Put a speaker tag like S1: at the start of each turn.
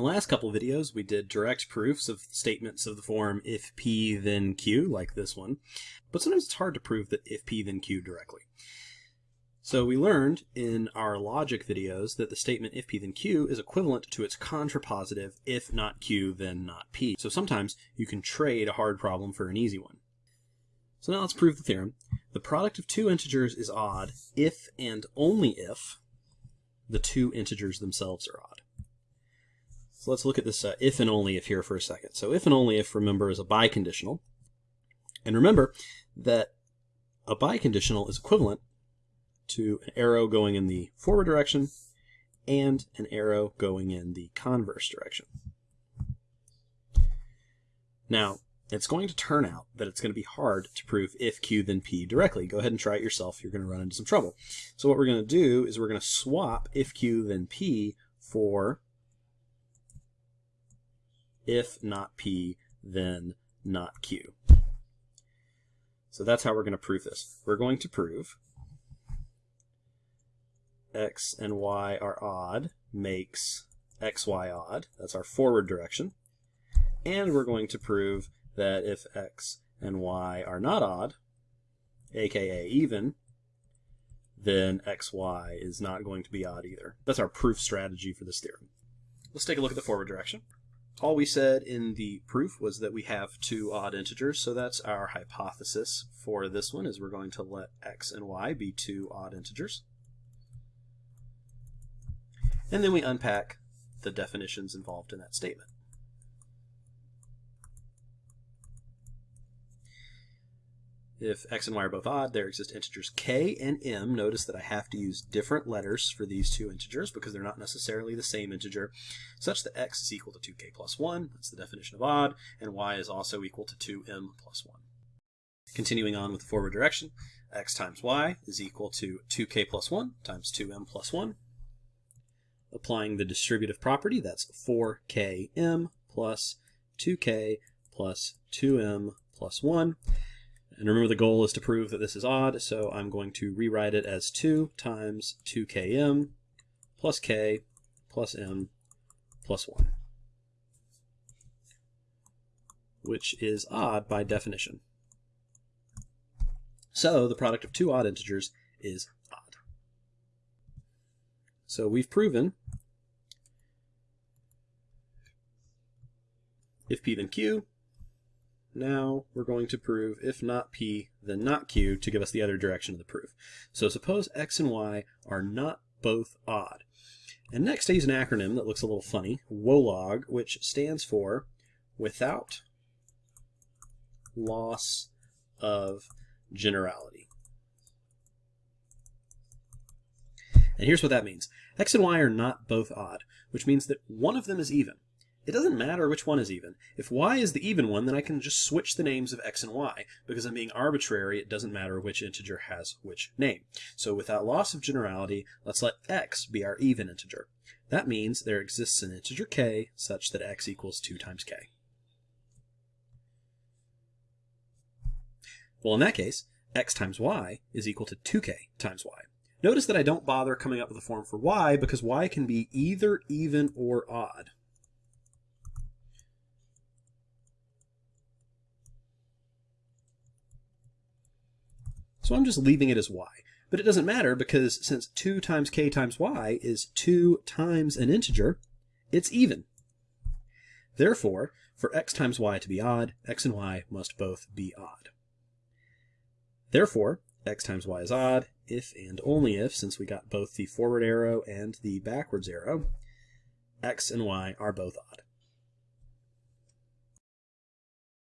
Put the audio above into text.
S1: the last couple videos, we did direct proofs of statements of the form if P then Q, like this one. But sometimes it's hard to prove that if P then Q directly. So we learned in our logic videos that the statement if P then Q is equivalent to its contrapositive if not Q then not P. So sometimes you can trade a hard problem for an easy one. So now let's prove the theorem. The product of two integers is odd if and only if the two integers themselves are odd. So let's look at this uh, if and only if here for a second. So if and only if, remember, is a biconditional. And remember that a biconditional is equivalent to an arrow going in the forward direction and an arrow going in the converse direction. Now, it's going to turn out that it's going to be hard to prove if Q then P directly. Go ahead and try it yourself. You're going to run into some trouble. So what we're going to do is we're going to swap if Q then P for if not P, then not Q. So that's how we're going to prove this. We're going to prove x and y are odd makes xy odd. That's our forward direction. And we're going to prove that if x and y are not odd, aka even, then xy is not going to be odd either. That's our proof strategy for this theorem. Let's take a look at the forward direction. All we said in the proof was that we have two odd integers, so that's our hypothesis for this one, is we're going to let x and y be two odd integers. And then we unpack the definitions involved in that statement. If x and y are both odd, there exist integers k and m. Notice that I have to use different letters for these two integers because they're not necessarily the same integer, such that x is equal to 2k plus 1, that's the definition of odd, and y is also equal to 2m plus 1. Continuing on with the forward direction, x times y is equal to 2k plus 1 times 2m plus 1. Applying the distributive property, that's 4km plus 2k plus 2m plus 1. And remember the goal is to prove that this is odd, so I'm going to rewrite it as 2 times 2km plus k plus m plus 1, which is odd by definition. So the product of two odd integers is odd. So we've proven if p then q now we're going to prove if not P, then not Q to give us the other direction of the proof. So suppose X and Y are not both odd. And next I use an acronym that looks a little funny, WOLOG, which stands for without loss of generality. And here's what that means. X and Y are not both odd, which means that one of them is even. It doesn't matter which one is even. If y is the even one, then I can just switch the names of x and y. Because I'm being arbitrary, it doesn't matter which integer has which name. So without loss of generality, let's let x be our even integer. That means there exists an integer k such that x equals 2 times k. Well, in that case, x times y is equal to 2k times y. Notice that I don't bother coming up with a form for y because y can be either even or odd. So I'm just leaving it as y. But it doesn't matter because since 2 times k times y is 2 times an integer, it's even. Therefore, for x times y to be odd, x and y must both be odd. Therefore, x times y is odd if and only if, since we got both the forward arrow and the backwards arrow, x and y are both odd.